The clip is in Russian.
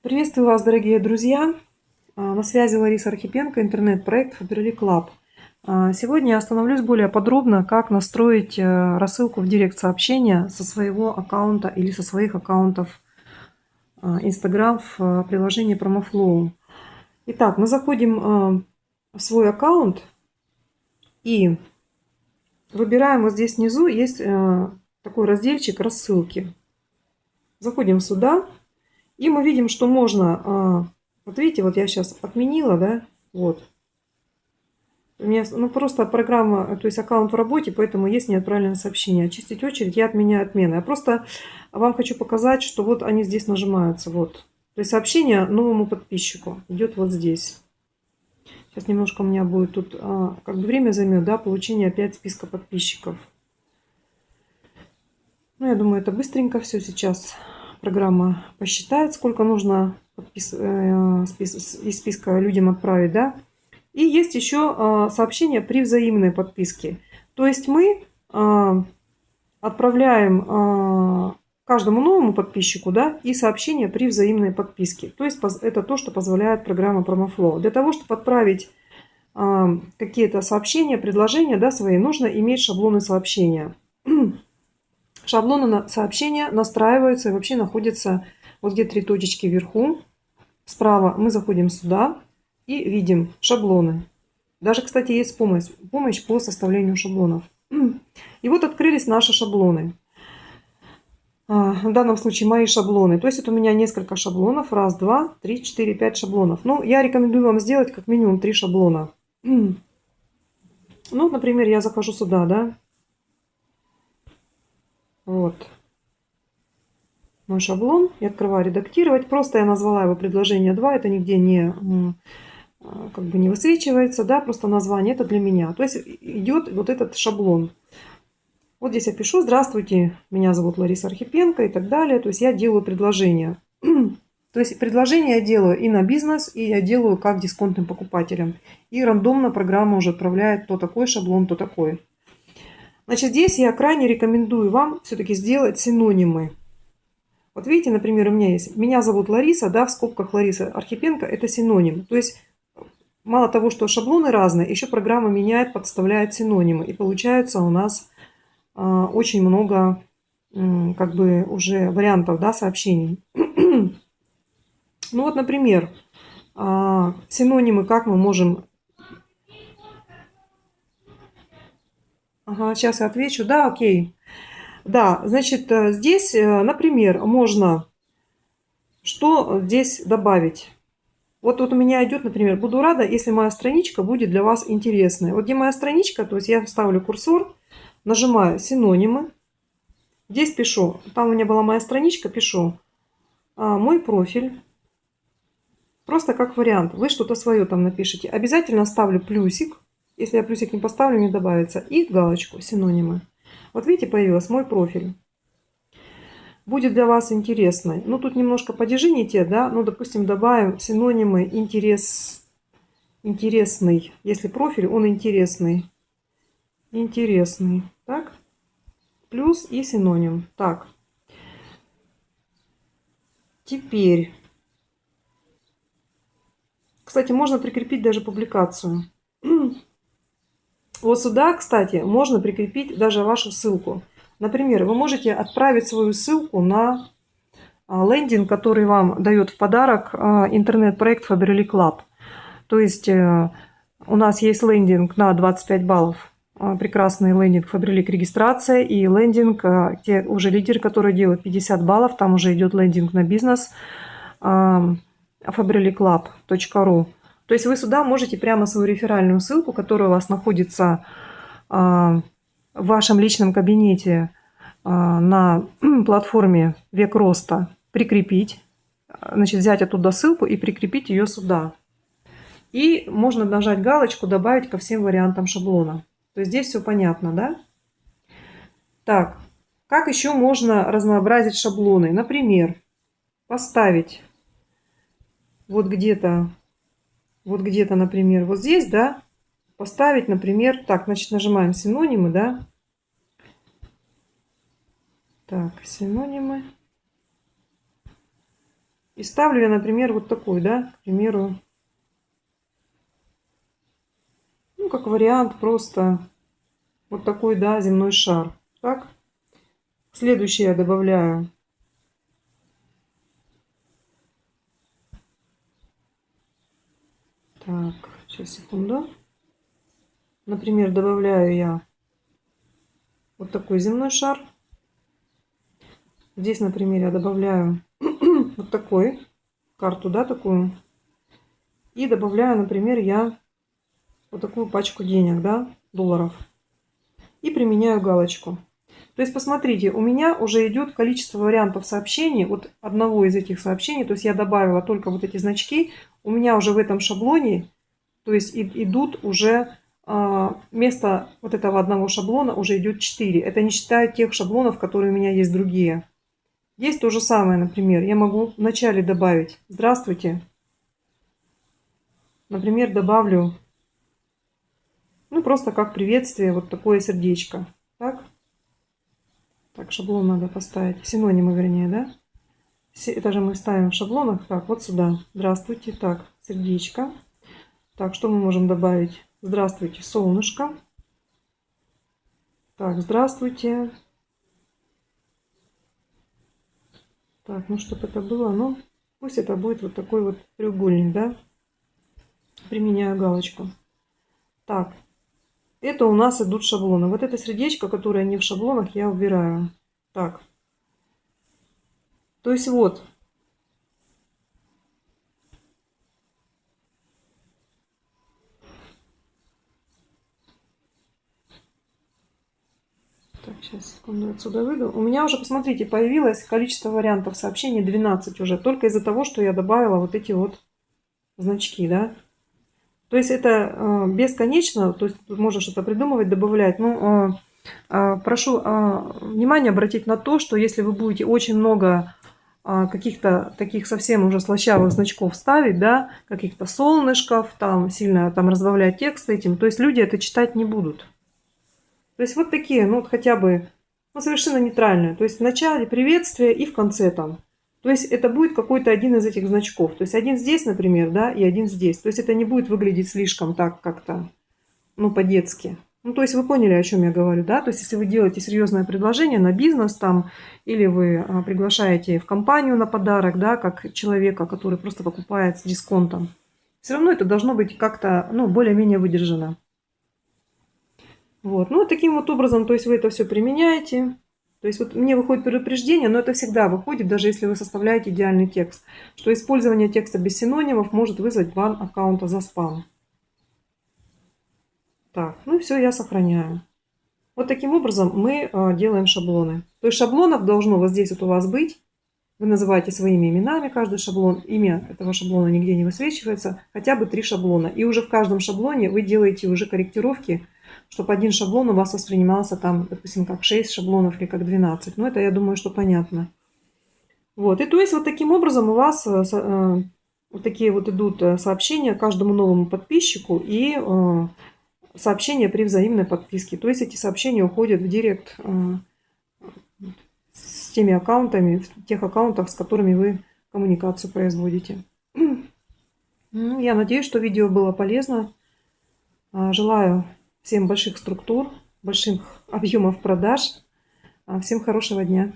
Приветствую вас, дорогие друзья! А, на связи Лариса Архипенко, интернет-проект Faberly Club. А, сегодня я остановлюсь более подробно, как настроить э, рассылку в директ сообщения со своего аккаунта или со своих аккаунтов а, Instagram в э, приложении PromoFlow. Итак, мы заходим в свой аккаунт и выбираем вот здесь внизу есть э, такой разделчик рассылки. Заходим сюда и мы видим, что можно, а, вот видите, вот я сейчас отменила, да, вот. У меня ну, просто программа, то есть аккаунт в работе, поэтому есть неотправленное сообщение. Очистить очередь, я отменяю отмены. Я просто вам хочу показать, что вот они здесь нажимаются. Вот. То есть сообщение новому подписчику идет вот здесь. Сейчас немножко у меня будет тут, а, как бы время займет, да, получение опять списка подписчиков. Ну, я думаю, это быстренько все сейчас программа посчитает, сколько нужно подпис... Э, из списка людям отправить, да. И есть еще а, сообщение при взаимной подписке. То есть мы а, отправляем каждому новому подписчику, да, и сообщение при взаимной подписке. То есть это то, что позволяет программа PromoFlow. Для того, чтобы отправить какие-то сообщения, предложения, да, свои, нужно иметь шаблоны сообщения. Шаблоны сообщения настраиваются и вообще находятся вот где три точечки вверху. Справа мы заходим сюда и видим шаблоны. Даже, кстати, есть помощь, помощь по составлению шаблонов. И вот открылись наши шаблоны. А, в данном случае мои шаблоны. То есть это у меня несколько шаблонов. Раз, два, три, четыре, пять шаблонов. Ну, я рекомендую вам сделать как минимум три шаблона. Ну, например, я захожу сюда, да. Вот. Мой шаблон. Я открываю редактировать. Просто я назвала его предложение 2. Это нигде не, а, как бы не высвечивается. Да, просто название. Это для меня. То есть идет вот этот шаблон. Вот здесь я пишу «Здравствуйте, меня зовут Лариса Архипенко» и так далее. То есть я делаю предложение. То есть предложение я делаю и на бизнес, и я делаю как дисконтным покупателям. И рандомно программа уже отправляет то такой шаблон, то такой. Значит, здесь я крайне рекомендую вам все-таки сделать синонимы. Вот видите, например, у меня есть «Меня зовут Лариса», да, в скобках Лариса Архипенко – это синоним. То есть, мало того, что шаблоны разные, еще программа меняет, подставляет синонимы. И получается у нас э, очень много э, как бы уже вариантов, да, сообщений. ну вот, например, э, синонимы, как мы можем Ага, сейчас я отвечу. Да, окей. Да, значит, э, здесь, э, например, можно что здесь добавить. Вот, вот у меня идет, например, буду рада, если моя страничка будет для вас интересной. Вот где моя страничка, то есть я ставлю курсор, нажимаю синонимы. Здесь пишу, там у меня была моя страничка, пишу а, мой профиль. Просто как вариант. Вы что-то свое там напишите. Обязательно ставлю плюсик. Если я плюсик не поставлю, не добавится. И галочку, синонимы. Вот видите, появился мой профиль. Будет для вас интересный. Ну, тут немножко подержите, да. Ну, допустим, добавим синонимы интерес, интересный. Если профиль, он интересный. Интересный. Так. Плюс и синоним. Так. Теперь. Кстати, можно прикрепить даже публикацию. Вот сюда, кстати, можно прикрепить даже вашу ссылку. Например, вы можете отправить свою ссылку на а, лендинг, который вам дает в подарок а, интернет-проект Faberly Club. То есть э, у нас есть лендинг на 25 баллов, а, прекрасный лендинг Faberly регистрация и лендинг, те уже лидеры, которые делают 50 баллов, там уже идет лендинг на бизнес faberlyclub.ru. То есть вы сюда можете прямо свою реферальную ссылку, которая у вас находится а, в вашем личном кабинете а, на платформе «Век роста», прикрепить. Значит, взять оттуда ссылку и прикрепить ее сюда. И можно нажать галочку «Добавить ко всем вариантам шаблона». То есть здесь все понятно, да? Так, как еще можно разнообразить шаблоны? Например, поставить вот где-то вот где-то, например, вот здесь, да, поставить, например, так, значит, нажимаем синонимы, да. Так, синонимы. И ставлю я, например, вот такой, да, к примеру, ну, как вариант просто вот такой, да, земной шар. Так. Следующий я добавляю Так, сейчас, секунду. Например, добавляю я вот такой земной шар. Здесь, например, я добавляю вот такой карту, да, такую. И добавляю, например, я вот такую пачку денег, да, долларов. И применяю галочку. То есть, посмотрите, у меня уже идет количество вариантов сообщений. Вот одного из этих сообщений, то есть я добавила только вот эти значки. У меня уже в этом шаблоне, то есть идут уже а, вместо вот этого одного шаблона уже идет 4. Это не считая тех шаблонов, которые у меня есть другие. Есть то же самое, например, я могу вначале добавить «Здравствуйте». Например, добавлю, ну, просто как приветствие, вот такое сердечко. Так, так шаблон надо поставить, синонимы вернее, да? Это же мы ставим в шаблонах. Так, вот сюда. Здравствуйте. Так, сердечко. Так, что мы можем добавить? Здравствуйте, солнышко. Так, здравствуйте. Так, ну чтобы это было, ну пусть это будет вот такой вот треугольник, да. Применяю галочку. Так, это у нас идут шаблоны. Вот это сердечко, которое не в шаблонах, я убираю. Так. То есть вот, Так, сейчас, секунду, отсюда выйду. У меня уже, посмотрите, появилось количество вариантов сообщений 12 уже. Только из-за того, что я добавила вот эти вот значки, да. То есть это э, бесконечно, то есть можно что-то придумывать, добавлять. Ну, э, прошу э, внимание обратить на то, что если вы будете очень много э, каких-то таких совсем уже слащавых значков ставить, да, каких-то солнышков, там сильно там разбавлять текст этим, то есть люди это читать не будут. То есть вот такие, ну вот хотя бы, ну совершенно нейтральные. То есть в начале приветствие и в конце там. То есть это будет какой-то один из этих значков. То есть один здесь, например, да, и один здесь. То есть это не будет выглядеть слишком так как-то, ну по-детски. Ну, то есть вы поняли, о чем я говорю, да? То есть если вы делаете серьезное предложение на бизнес там, или вы а, приглашаете в компанию на подарок, да, как человека, который просто покупает с дисконтом, все равно это должно быть как-то, ну, более-менее выдержано. Вот. Ну, таким вот образом, то есть вы это все применяете. То есть вот мне выходит предупреждение, но это всегда выходит, даже если вы составляете идеальный текст, что использование текста без синонимов может вызвать бан аккаунта за спам. Так, ну все, я сохраняю. Вот таким образом мы э, делаем шаблоны. То есть шаблонов должно вот здесь вот у вас быть. Вы называете своими именами каждый шаблон. Имя этого шаблона нигде не высвечивается. Хотя бы три шаблона. И уже в каждом шаблоне вы делаете уже корректировки чтобы один шаблон у вас воспринимался там, допустим, как 6 шаблонов или как 12. Ну, это, я думаю, что понятно. Вот, и то есть вот таким образом у вас э, э, вот такие вот идут э, сообщения каждому новому подписчику и сообщения при взаимной подписке. То есть эти сообщения уходят в директ с теми аккаунтами, в тех аккаунтах, с которыми вы коммуникацию производите. Ну, я надеюсь, что видео было полезно. Желаю Всем больших структур, больших объемов продаж. А, всем хорошего дня.